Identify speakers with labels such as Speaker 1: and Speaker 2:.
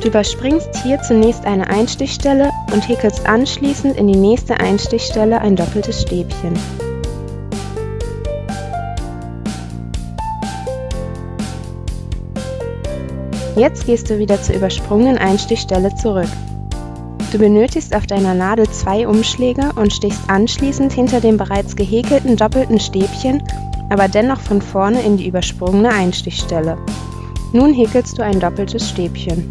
Speaker 1: Du überspringst hier zunächst eine Einstichstelle und häkelst anschließend in die nächste Einstichstelle ein doppeltes Stäbchen. Jetzt gehst du wieder zur übersprungenen Einstichstelle zurück. Du benötigst auf deiner Nadel zwei Umschläge und stichst anschließend hinter dem bereits gehäkelten doppelten Stäbchen, aber dennoch von vorne in die übersprungene Einstichstelle. Nun häkelst du ein doppeltes Stäbchen.